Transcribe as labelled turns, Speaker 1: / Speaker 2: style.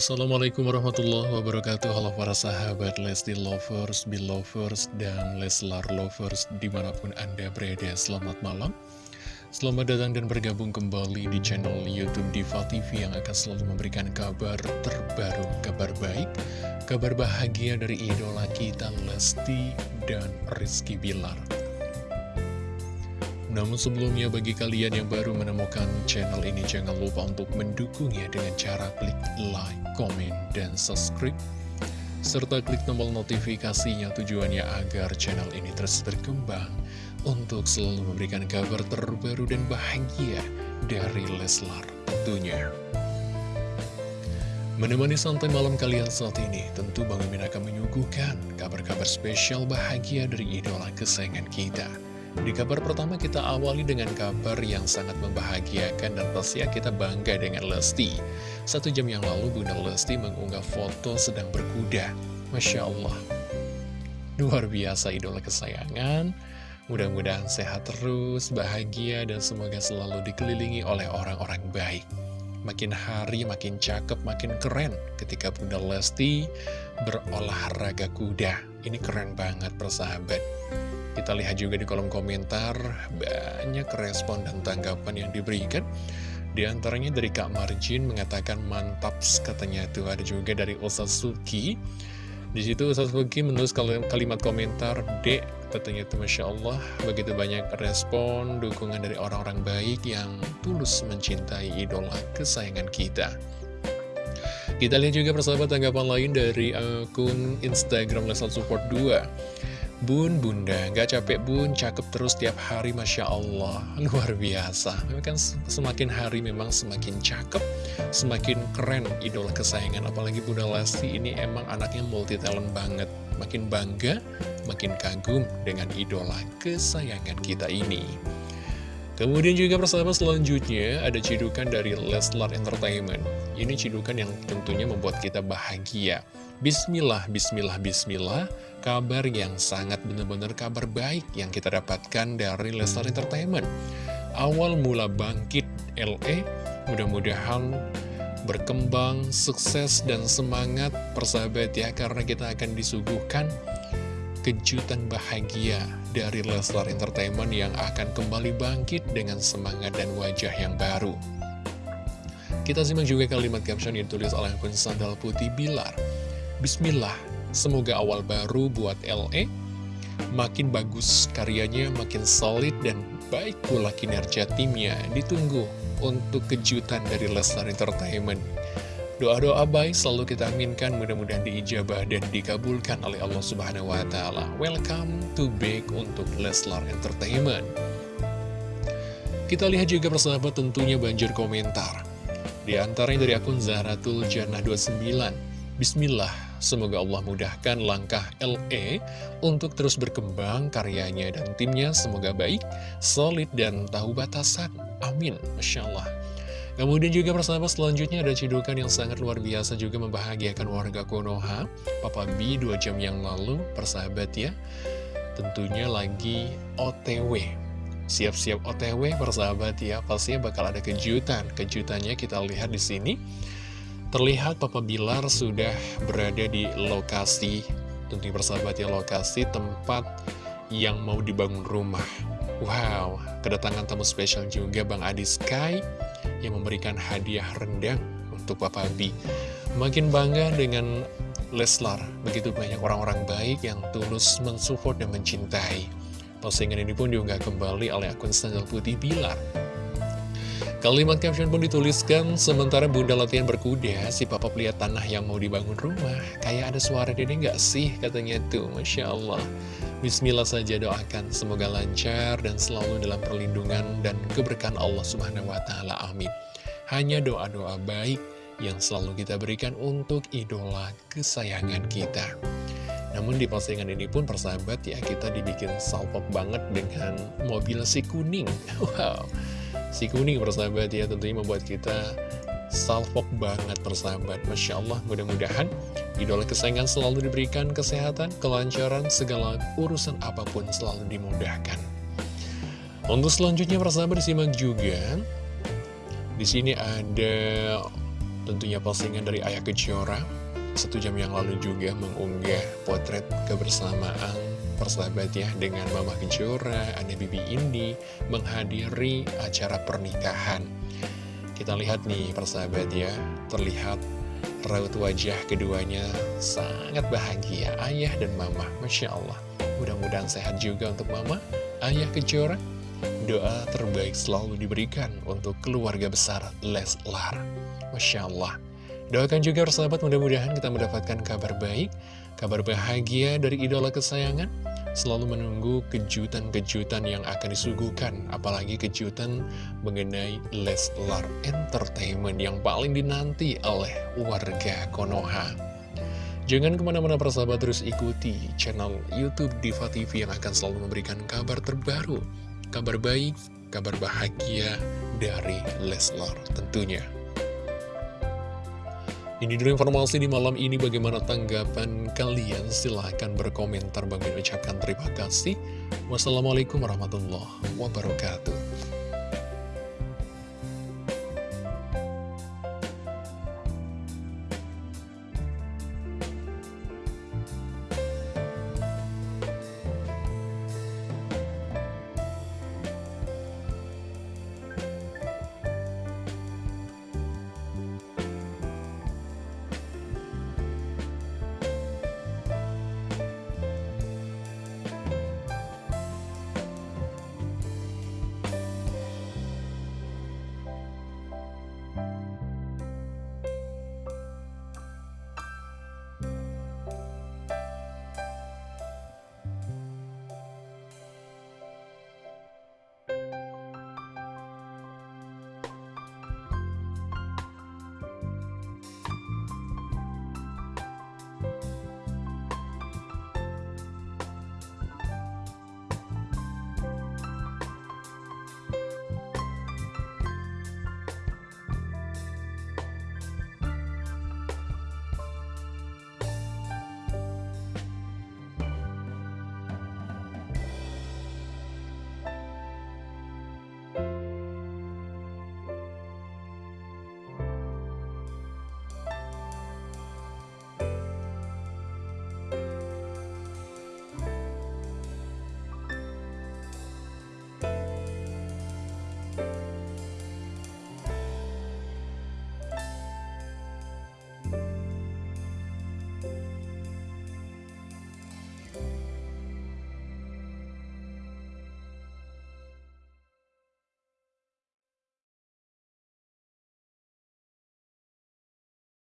Speaker 1: Assalamualaikum warahmatullahi wabarakatuh. Halo para sahabat Lesti Lovers, Belovers, dan Leslar Lovers di mana pun Anda berada Selamat malam. Selamat datang dan bergabung kembali di channel Youtube Diva TV Yang akan selalu memberikan kabar terbaru, kabar baik Kabar bahagia dari idola kita Lesti dan Rizky Bilar namun sebelumnya bagi kalian yang baru menemukan channel ini jangan lupa untuk mendukungnya dengan cara klik like, komen, dan subscribe serta klik tombol notifikasinya tujuannya agar channel ini terus berkembang untuk selalu memberikan kabar terbaru dan bahagia dari Leslar tentunya. Menemani santai malam kalian saat ini, tentu Bang Mimin akan menyuguhkan kabar-kabar spesial bahagia dari idola kesayangan kita. Di kabar pertama kita awali dengan kabar yang sangat membahagiakan dan pasti kita bangga dengan Lesti. Satu jam yang lalu Bunda Lesti mengunggah foto sedang berkuda. Masya Allah. Luar biasa idola kesayangan. Mudah-mudahan sehat terus, bahagia, dan semoga selalu dikelilingi oleh orang-orang baik. Makin hari makin cakep, makin keren ketika Bunda Lesti berolahraga kuda. Ini keren banget persahabat. Kita lihat juga di kolom komentar, banyak respon dan tanggapan yang diberikan. Di antaranya dari Kak Marjin mengatakan mantap katanya itu ada juga dari Ustaz Suki. Di situ Ustaz Suki menulis kalimat komentar D katanya itu Masya Allah begitu banyak respon dukungan dari orang-orang baik yang tulus mencintai idola kesayangan kita. Kita lihat juga persahabat tanggapan lain dari akun Instagram Lesal Support 2 Bun, bunda, gak capek bun, cakep terus tiap hari, Masya Allah. Luar biasa. Memang kan semakin hari memang semakin cakep, semakin keren idola kesayangan. Apalagi Bunda Lesti ini emang anaknya multi talent banget. Makin bangga, makin kagum dengan idola kesayangan kita ini. Kemudian juga persahabat selanjutnya ada cidukan dari Leslar Entertainment. Ini cidukan yang tentunya membuat kita bahagia. Bismillah, bismillah, bismillah, kabar yang sangat benar-benar kabar baik yang kita dapatkan dari Leslar Entertainment. Awal mula bangkit LE, mudah-mudahan berkembang, sukses, dan semangat persahabat ya, karena kita akan disuguhkan kejutan bahagia dari Leslar Entertainment yang akan kembali bangkit dengan semangat dan wajah yang baru. Kita simak juga kalimat caption yang ditulis oleh akun Sandal Putih Bilar. Bismillah, semoga awal baru buat LE, makin bagus karyanya, makin solid dan baik pula kinerja timnya. Ditunggu untuk kejutan dari Leslar Entertainment. Doa-doa baik selalu kita aminkan mudah-mudahan diijabah dan dikabulkan oleh Allah Subhanahu wa taala. Welcome to back untuk Leslar Entertainment. Kita lihat juga persahabat tentunya banjir komentar. Di antaranya dari akun Zahratul Jannah 29. Bismillah, semoga Allah mudahkan langkah LE untuk terus berkembang karyanya dan timnya semoga baik, solid, dan tahu batasan. Amin. Masya Allah. Kemudian juga persahabat selanjutnya ada cidukan yang sangat luar biasa juga membahagiakan warga Konoha. Papa B dua jam yang lalu, persahabat ya, tentunya lagi OTW. Siap-siap OTW persahabat ya, pastinya bakal ada kejutan. Kejutannya kita lihat di sini. Terlihat Papa Bilar sudah berada di lokasi, tentunya persahabat ya, lokasi tempat yang mau dibangun rumah. Wow, kedatangan tamu spesial juga Bang Adi Sky yang memberikan hadiah rendang untuk Papa B. Makin bangga dengan Leslar, begitu banyak orang-orang baik yang tulus mensupport dan mencintai. Postingan ini pun diunggah kembali oleh akun Sandal Putih Bilar. Kalimat caption pun dituliskan, sementara bunda latihan berkuda, si papa lihat tanah yang mau dibangun rumah. Kayak ada suara dede nggak sih? Katanya tuh, Masya Allah. Bismillah saja doakan, semoga lancar dan selalu dalam perlindungan dan keberkahan Allah Subhanahu wa Ta'ala. Amin. Hanya doa-doa baik yang selalu kita berikan untuk idola kesayangan kita. Namun di postingan ini pun persahabat ya kita dibikin salpok banget dengan mobil si kuning. Wow, si kuning persahabat ya tentunya membuat kita salpok banget persahabat. Masya Allah mudah-mudahan Idola kesayangan selalu diberikan kesehatan, kelancaran, segala urusan apa pun selalu dimudahkan. Untuk selanjutnya persahabat disimak juga. Di sini ada Tentunya postingan dari Ayah Kejora Satu jam yang lalu juga mengunggah potret kebersamaan persahabat ya Dengan Mama Kejora, ada Bibi Indi menghadiri acara pernikahan Kita lihat nih persahabat ya Terlihat raut wajah keduanya sangat bahagia Ayah dan Mama, Masya Allah Mudah-mudahan sehat juga untuk Mama, Ayah Kejora Doa terbaik selalu diberikan untuk keluarga besar Leslar. Masya Allah. Doakan juga persahabat mudah-mudahan kita mendapatkan kabar baik, kabar bahagia dari idola kesayangan. Selalu menunggu kejutan-kejutan yang akan disuguhkan, apalagi kejutan mengenai Leslar Entertainment yang paling dinanti oleh warga Konoha. Jangan ke mana-mana persahabat terus ikuti channel Youtube Diva TV yang akan selalu memberikan kabar terbaru kabar baik, kabar bahagia dari Leslar tentunya. Ini dulu informasi di malam ini bagaimana tanggapan kalian silahkan berkomentar bagi ucapkan terima kasih. Wassalamualaikum warahmatullahi wabarakatuh.